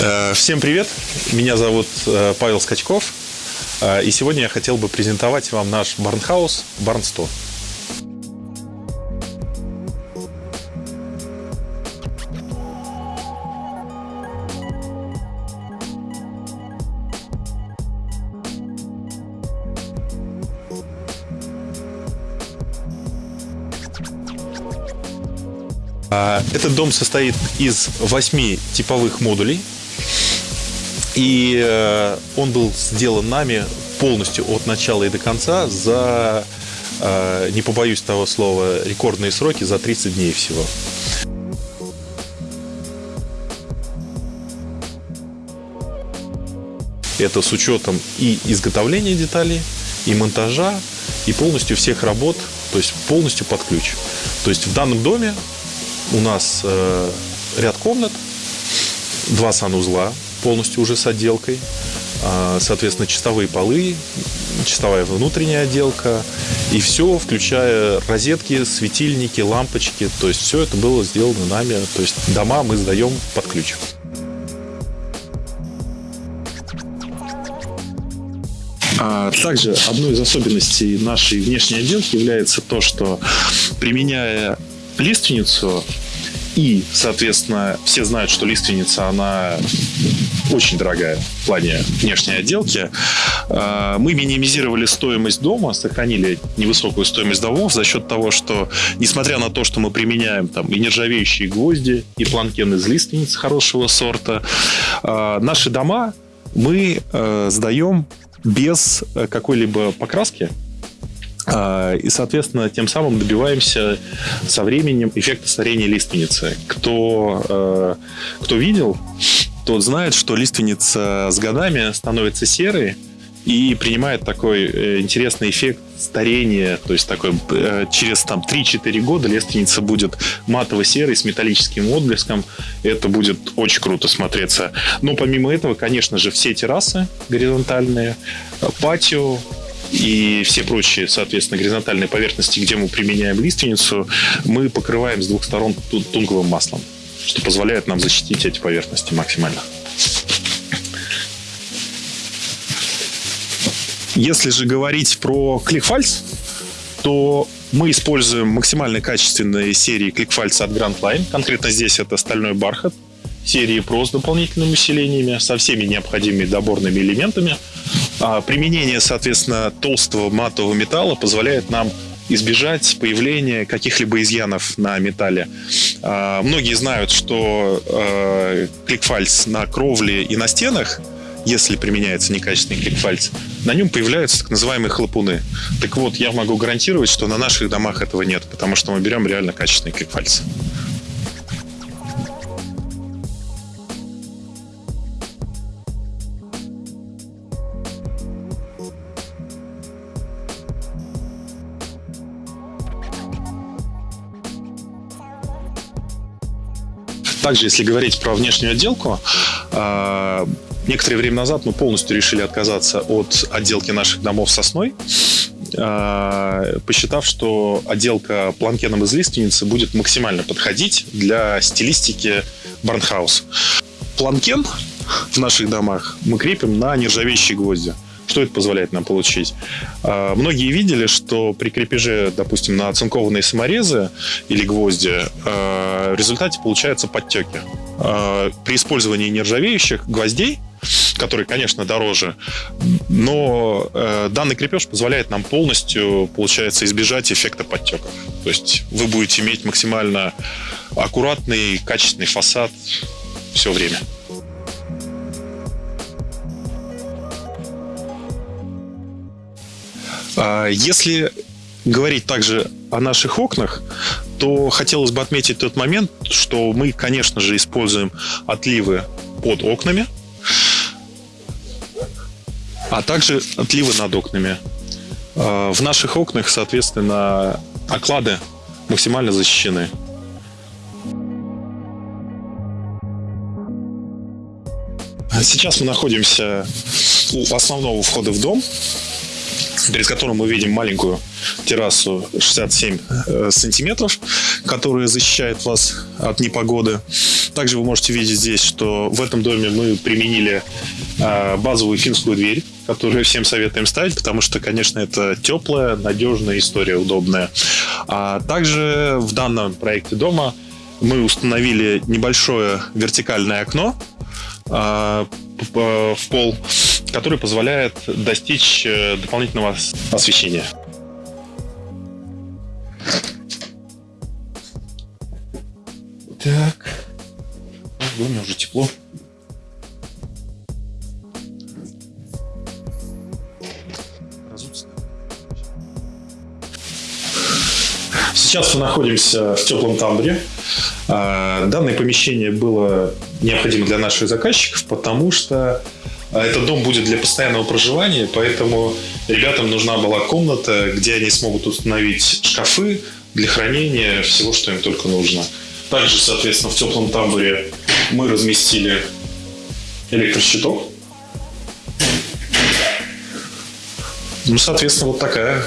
Э, всем привет! Меня зовут э, Павел Скачков. Э, и сегодня я хотел бы презентовать вам наш барнхаус Барн 100. Этот дом состоит из восьми типовых модулей, и э, он был сделан нами полностью от начала и до конца за, э, не побоюсь того слова, рекордные сроки за 30 дней всего. Это с учетом и изготовления деталей, и монтажа, и полностью всех работ, то есть полностью под ключ. То есть в данном доме у нас э, ряд комнат, два санузла, полностью уже с отделкой. А, соответственно, чистовые полы, чистовая внутренняя отделка. И все, включая розетки, светильники, лампочки. То есть все это было сделано нами. То есть дома мы сдаем под ключ. А также одной из особенностей нашей внешней отделки является то, что применяя лиственницу, и, соответственно, все знают, что лиственница, она очень дорогая в плане внешней отделки. А, мы минимизировали стоимость дома, сохранили невысокую стоимость домов за счет того, что, несмотря на то, что мы применяем там и нержавеющие гвозди, и планкен из лиственниц хорошего сорта, а, наши дома мы э, сдаем без какой-либо покраски, и, соответственно, тем самым добиваемся со временем эффекта старения лиственницы. Кто, э, кто видел, тот знает, что лиственница с годами становится серой, и принимает такой э, интересный эффект старения, то есть такой э, через там 3-4 года лиственница будет матово-серой с металлическим отблеском. Это будет очень круто смотреться. Но помимо этого, конечно же, все террасы горизонтальные, патио, и все прочие, соответственно, горизонтальные поверхности, где мы применяем лиственницу, мы покрываем с двух сторон тунговым маслом, что позволяет нам защитить эти поверхности максимально. Если же говорить про ClickFiles, то мы используем максимально качественные серии ClickFiles от Grand Line. Конкретно здесь это стальной бархат, серии Pro с дополнительными усилениями, со всеми необходимыми доборными элементами – а применение, соответственно, толстого матового металла позволяет нам избежать появления каких-либо изъянов на металле. А, многие знают, что э, кликфальц на кровле и на стенах если применяется некачественный кликфальц, на нем появляются так называемые хлопуны. Так вот, я могу гарантировать, что на наших домах этого нет, потому что мы берем реально качественный кликфальц. Также, если говорить про внешнюю отделку, а, некоторое время назад мы полностью решили отказаться от отделки наших домов сосной, а, посчитав, что отделка планкеном из лиственницы будет максимально подходить для стилистики барнхаус. Планкен в наших домах мы крепим на нержавеющие гвозди. Что это позволяет нам получить? А, многие видели, что при крепеже, допустим, на оцинкованные саморезы или гвозди а, в результате получаются подтеки. А, при использовании нержавеющих гвоздей который, конечно, дороже. Но э, данный крепеж позволяет нам полностью, получается, избежать эффекта подтеков. То есть вы будете иметь максимально аккуратный, качественный фасад все время. Если говорить также о наших окнах, то хотелось бы отметить тот момент, что мы, конечно же, используем отливы под окнами, а также отливы над окнами. А, в наших окнах, соответственно, оклады максимально защищены. Сейчас мы находимся у основного входа в дом перед которым мы видим маленькую террасу 67 э, сантиметров, которая защищает вас от непогоды. также вы можете видеть здесь, что в этом доме мы применили а, базовую финскую дверь, которую всем советуем ставить, потому что, конечно, это теплая, надежная история, удобная. А также в данном проекте дома мы установили небольшое вертикальное окно а, в пол, которое позволяет достичь э, дополнительного освещения. Так. В доме уже тепло. Сейчас мы находимся в теплом тамбуре. А, данное помещение было необходимо для наших заказчиков, потому что а, этот дом будет для постоянного проживания, поэтому ребятам нужна была комната, где они смогут установить шкафы для хранения всего, что им только нужно. Также, соответственно, в теплом тамбуре мы разместили электрощиток. Ну, соответственно, вот такая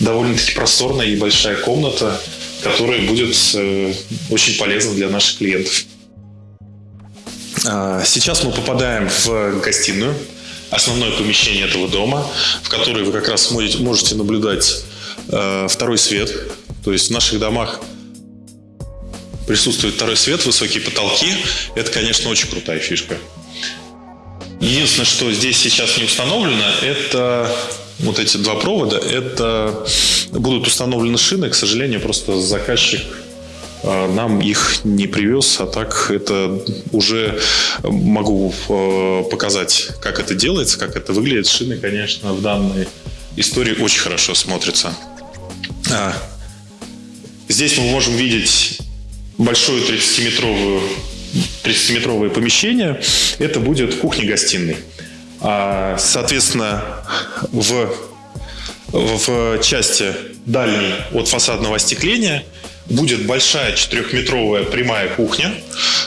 довольно-таки просторная и большая комната, которая будет э, очень полезна для наших клиентов. А, сейчас мы попадаем в гостиную, основное помещение этого дома, в которой вы как раз можете наблюдать э, второй свет. То есть в наших домах присутствует второй свет, высокие потолки. Это, конечно, очень крутая фишка. Единственное, что здесь сейчас не установлено, это вот эти два провода. Это будут установлены шины. К сожалению, просто заказчик нам их не привез, а так это уже могу а, показать, как это делается, как это выглядит. Шины, конечно, в данной истории очень хорошо смотрятся. А, здесь мы можем видеть большое 30-метровое 30 помещение. Это будет кухня-гостиной. А, соответственно, в, в части дальней от фасадного остекления будет большая четырехметровая прямая кухня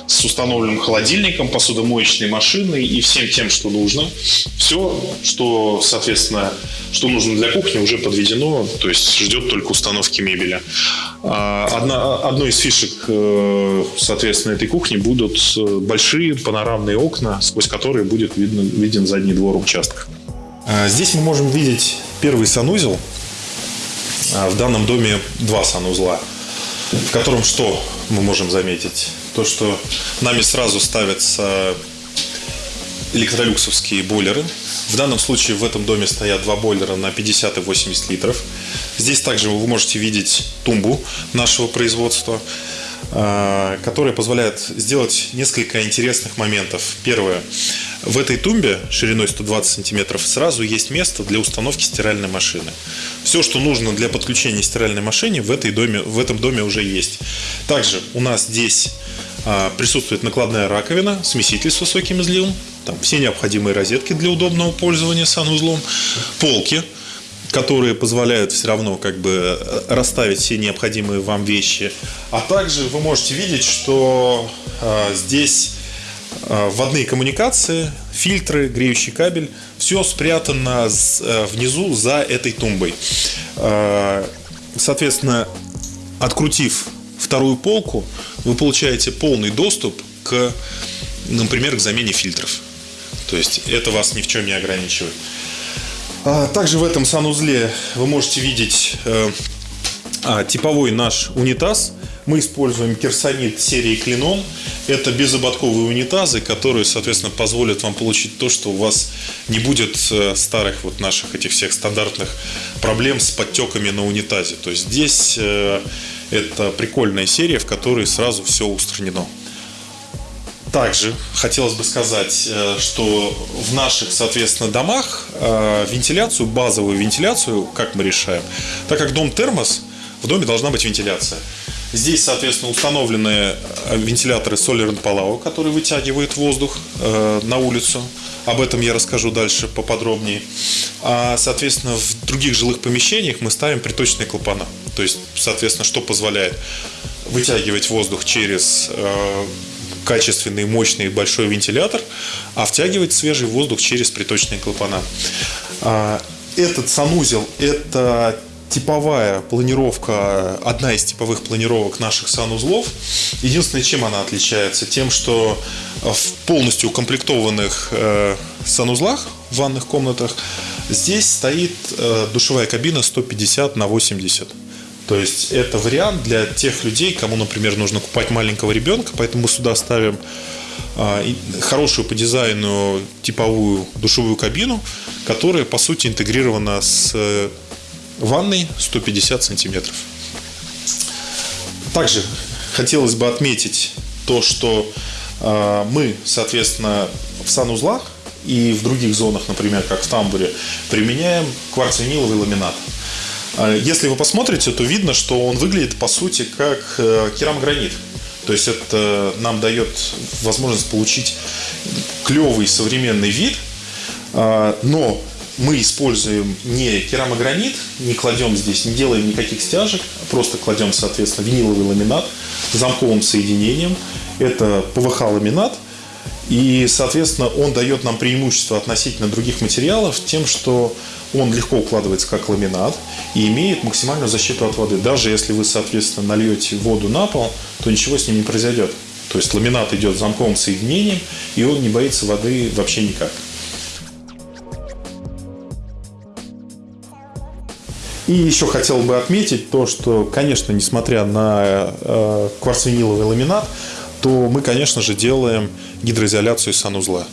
с установленным холодильником, посудомоечной машиной и всем тем, что нужно. Все, что, соответственно, что нужно для кухни, уже подведено, то есть ждет только установки мебели. А, одна, одной из фишек, э, соответственно, этой кухни будут э, большие панорамные окна, сквозь которые будет видно, виден задний двор участка. А, здесь мы можем видеть первый санузел. А, в данном доме два санузла в котором что мы можем заметить? То, что нами сразу ставятся электролюксовские бойлеры. В данном случае в этом доме стоят два бойлера на 50 и 80 литров. Здесь также вы можете видеть тумбу нашего производства, а, которая позволяет сделать несколько интересных моментов. Первое. В этой тумбе шириной 120 сантиметров сразу есть место для установки стиральной машины. Все, что нужно для подключения стиральной машины в, этой доме, в этом доме уже есть. Также у нас здесь а, присутствует накладная раковина, смеситель с высоким изливом, там все необходимые розетки для удобного пользования санузлом, полки, которые позволяют все равно как бы расставить все необходимые вам вещи. А также вы можете видеть, что э, здесь Э, вводные коммуникации, фильтры, греющий кабель, все спрятано э, внизу за этой тумбой. Э, соответственно, открутив вторую полку, вы получаете полный доступ к, например, к замене фильтров. То есть это вас ни в чем не ограничивает. А, также в этом санузле вы можете видеть а, типовой наш унитаз. Мы используем керсонит серии Клинон. Это безободковые унитазы, которые, соответственно, позволят вам получить то, что у вас не будет э, старых вот наших этих всех стандартных проблем с подтеками на унитазе. То есть здесь э, это прикольная серия, в которой сразу все устранено. Также хотелось бы сказать, э, что в наших, соответственно, домах вентиляцию, базовую вентиляцию, как мы решаем, так как дом термос, в доме должна быть вентиляция. Здесь, соответственно, установлены э, вентиляторы Solar Palau, которые вытягивают воздух э, на улицу. Об этом я расскажу дальше поподробнее. А, соответственно, в других жилых помещениях мы ставим приточные клапана. То есть, соответственно, что позволяет вытягивать воздух через э, качественный, мощный большой вентилятор, а втягивать свежий воздух через приточные клапана. А, этот санузел – это типовая планировка, одна из типовых планировок наших санузлов. Единственное, чем она отличается? Тем, что в полностью укомплектованных э, санузлах в ванных комнатах здесь стоит э, душевая кабина 150 на 80. То есть это вариант для тех людей, кому, например, нужно купать маленького ребенка, поэтому мы сюда ставим а, хорошую по дизайну типовую душевую кабину, которая по сути интегрирована с э, ванной 150 сантиметров. Также хотелось бы отметить то, что а, мы, соответственно, в санузлах и в других зонах, например, как в тамбуре, применяем кварциниловый ламинат. А, если вы посмотрите, то видно, что он выглядит по сути как э, керамогранит. То есть это нам дает возможность получить клевый современный вид, а, но мы используем не керамогранит, не кладем здесь, не делаем никаких стяжек, просто кладем, соответственно, виниловый ламинат с замковым соединением. Это ПВХ-ламинат, и, соответственно, он дает нам преимущество относительно других материалов тем, что он легко укладывается как ламинат и имеет максимальную защиту от воды. Даже если вы, соответственно, нальете воду на пол, то ничего с ним не произойдет. То есть ламинат идет замковым соединением, и он не боится воды вообще никак. И еще хотел бы отметить то, что, конечно, несмотря на э, кварцвиниловый ламинат, то мы, конечно же, делаем гидроизоляцию санузла.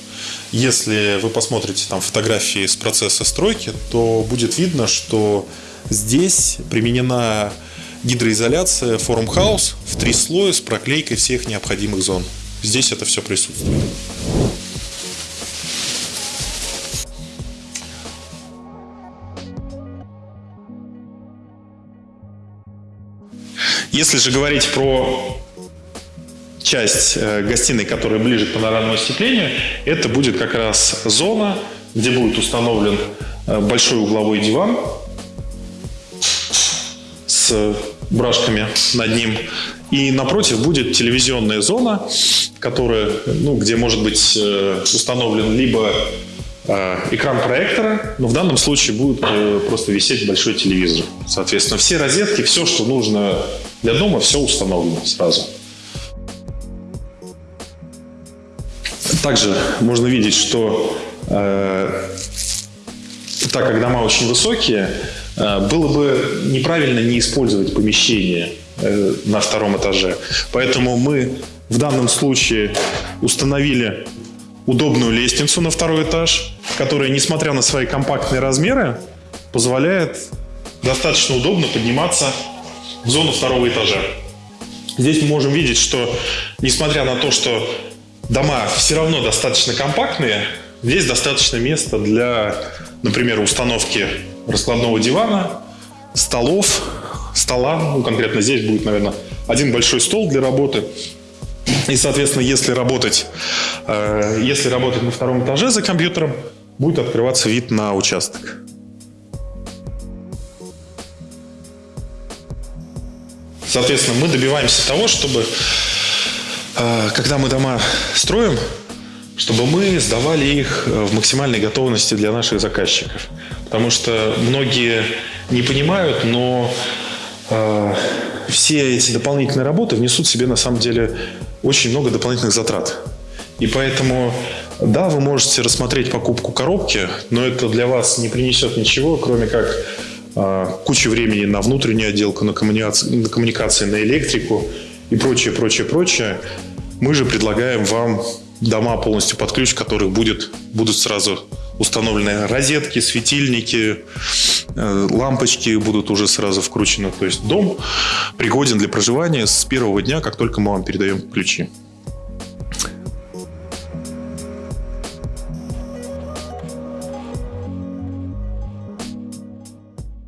Если вы посмотрите там фотографии с процесса стройки, то будет видно, что здесь применена гидроизоляция Forum House в три слоя с проклейкой всех необходимых зон. Здесь это все присутствует. Если же говорить про часть э, гостиной, которая ближе к панорамному остеклению, это будет как раз зона, где будет установлен э, большой угловой диван с брашками над ним. И напротив будет телевизионная зона, которая, ну, где может быть э, установлен либо экран проектора, но в данном случае будет просто висеть большой телевизор. Соответственно, все розетки, все, что нужно для дома, все установлено сразу. Также можно видеть, что э, так как дома очень высокие, э, было бы неправильно не использовать помещение э, на втором этаже. Поэтому мы в данном случае установили удобную лестницу на второй этаж, которая, несмотря на свои компактные размеры, позволяет достаточно удобно подниматься в зону второго этажа. Здесь мы можем видеть, что несмотря на то, что дома все равно достаточно компактные. Здесь достаточно места для, например, установки раскладного дивана, столов, стола. Ну, конкретно здесь будет, наверное, один большой стол для работы. И, соответственно, если работать, э, если работать на втором этаже за компьютером, будет открываться вид на участок. Соответственно, мы добиваемся того, чтобы а, когда мы дома строим, чтобы мы сдавали их э, в максимальной готовности для наших заказчиков. Потому что многие не понимают, но э, все эти дополнительные работы внесут себе на самом деле очень много дополнительных затрат. И поэтому, да, вы можете рассмотреть покупку коробки, но это для вас не принесет ничего, кроме как э, кучи времени на внутреннюю отделку, на коммуникации, на, коммуникации, на электрику и прочее, прочее, прочее. Мы же предлагаем вам дома полностью под ключ, которых будет, будут сразу установлены розетки, светильники, э, лампочки будут уже сразу вкручены. То есть дом пригоден для проживания с первого дня, как только мы вам передаем ключи.